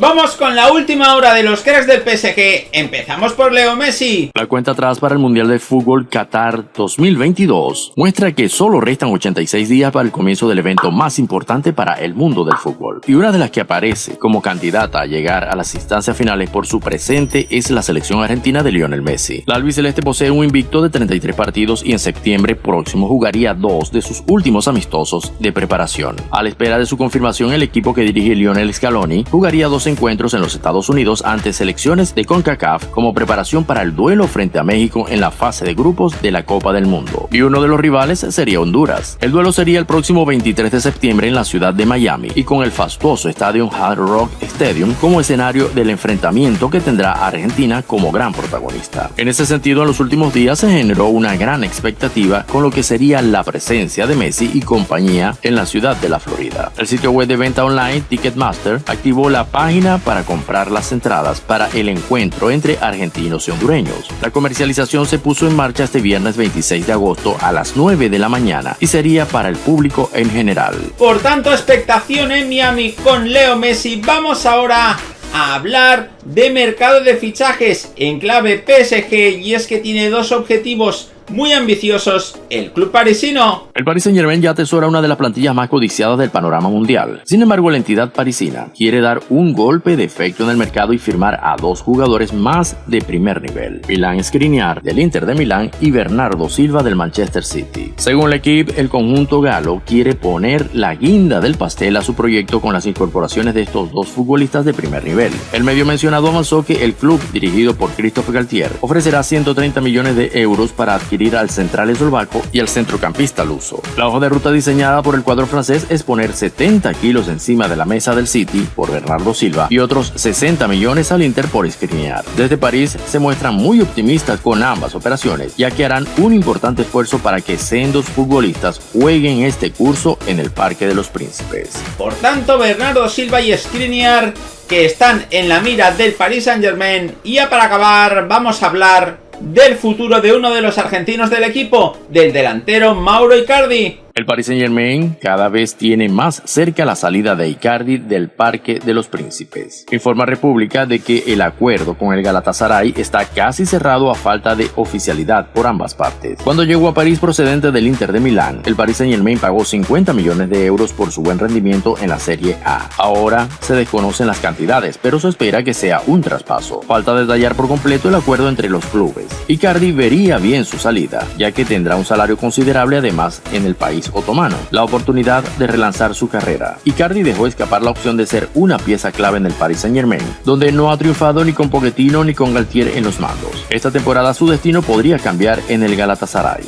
Vamos con la última hora de los cracks del PSG. Empezamos por Leo Messi. La cuenta atrás para el Mundial de Fútbol Qatar 2022 muestra que solo restan 86 días para el comienzo del evento más importante para el mundo del fútbol. Y una de las que aparece como candidata a llegar a las instancias finales por su presente es la selección argentina de Lionel Messi. La albiceleste posee un invicto de 33 partidos y en septiembre próximo jugaría dos de sus últimos amistosos de preparación. A la espera de su confirmación, el equipo que dirige Lionel Scaloni jugaría dos encuentros en los Estados Unidos ante selecciones de CONCACAF como preparación para el duelo frente a México en la fase de grupos de la Copa del Mundo. Y uno de los rivales sería Honduras. El duelo sería el próximo 23 de septiembre en la ciudad de Miami y con el fastuoso estadio Hard Rock Stadium como escenario del enfrentamiento que tendrá Argentina como gran protagonista. En ese sentido, en los últimos días se generó una gran expectativa con lo que sería la presencia de Messi y compañía en la ciudad de la Florida. El sitio web de venta online Ticketmaster activó la página para comprar las entradas para el encuentro entre argentinos y hondureños. La comercialización se puso en marcha este viernes 26 de agosto a las 9 de la mañana y sería para el público en general. Por tanto, expectación en Miami con Leo Messi. Vamos ahora a hablar de mercado de fichajes en clave PSG y es que tiene dos objetivos muy ambiciosos el club parisino. El Paris Saint Germain ya atesora una de las plantillas más codiciadas del panorama mundial. Sin embargo, la entidad parisina quiere dar un golpe de efecto en el mercado y firmar a dos jugadores más de primer nivel. Milan Skriniar del Inter de Milán y Bernardo Silva del Manchester City. Según el equipo, el conjunto galo quiere poner la guinda del pastel a su proyecto con las incorporaciones de estos dos futbolistas de primer nivel. El medio mencionado avanzó que el club, dirigido por Christophe Galtier, ofrecerá 130 millones de euros para adquirir al central eslovaco y al centrocampista luso. La hoja de ruta diseñada por el cuadro francés es poner 70 kilos encima de la mesa del City por Bernardo Silva y otros 60 millones al Inter por Skriniar. Desde París se muestran muy optimistas con ambas operaciones, ya que harán un importante esfuerzo para que sendos futbolistas jueguen este curso en el Parque de los Príncipes. Por tanto, Bernardo Silva y Skriniar que están en la mira del Paris Saint Germain. Y ya para acabar, vamos a hablar del futuro de uno de los argentinos del equipo, del delantero Mauro Icardi, el Paris Saint Germain cada vez tiene más cerca la salida de Icardi del Parque de los Príncipes. Informa República de que el acuerdo con el Galatasaray está casi cerrado a falta de oficialidad por ambas partes. Cuando llegó a París procedente del Inter de Milán, el Paris Saint Germain pagó 50 millones de euros por su buen rendimiento en la Serie A. Ahora se desconocen las cantidades, pero se espera que sea un traspaso. Falta detallar por completo el acuerdo entre los clubes. Icardi vería bien su salida, ya que tendrá un salario considerable además en el otomano, la oportunidad de relanzar su carrera. Icardi dejó escapar la opción de ser una pieza clave en el Paris Saint Germain, donde no ha triunfado ni con Pochettino ni con Galtier en los mandos. Esta temporada su destino podría cambiar en el Galatasaray.